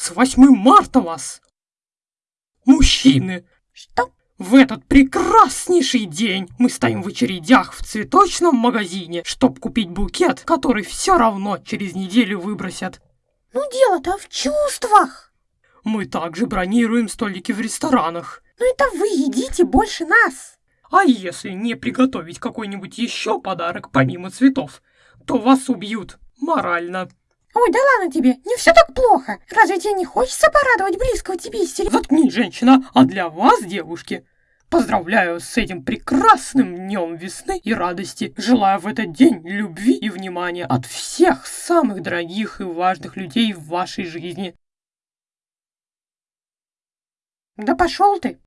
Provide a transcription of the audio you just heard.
С 8 марта вас! Мужчины, Что? в этот прекраснейший день мы стоим в очередях в цветочном магазине, чтобы купить букет, который все равно через неделю выбросят. Ну дело-то в чувствах. Мы также бронируем столики в ресторанах. Ну это вы едите больше нас. А если не приготовить какой-нибудь еще подарок помимо цветов, то вас убьют морально. Ой, да ладно тебе, не все так плохо. Разве тебе не хочется порадовать близкого тебе из теле... Заткнись, женщина, а для вас, девушки, поздравляю с этим прекрасным днем весны и радости. Желаю в этот день любви и внимания от всех самых дорогих и важных людей в вашей жизни. Да пошел ты.